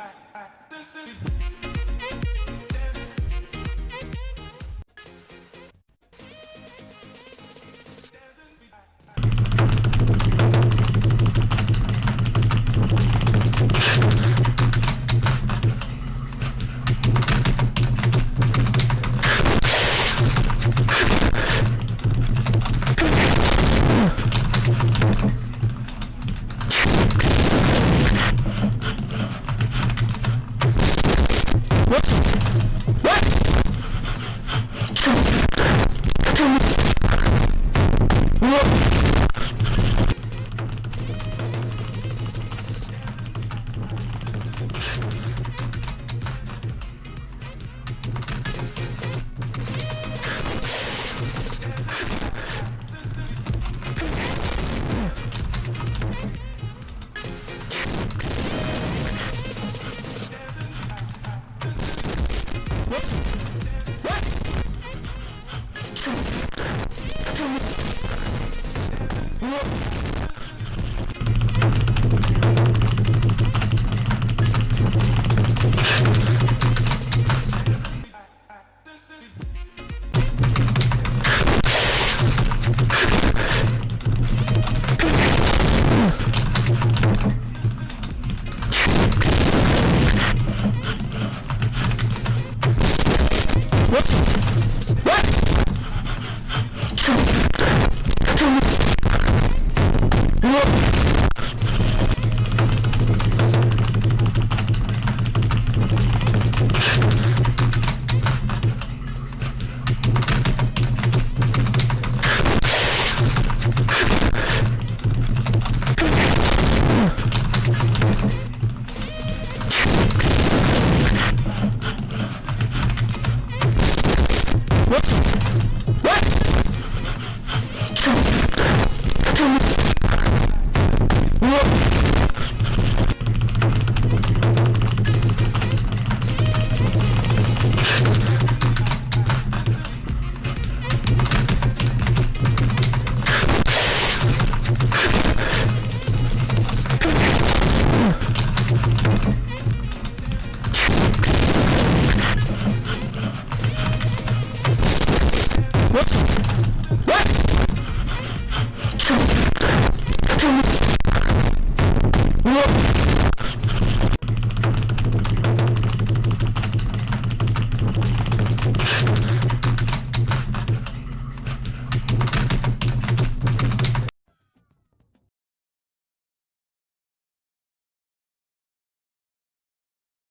I, I, I, うわっ。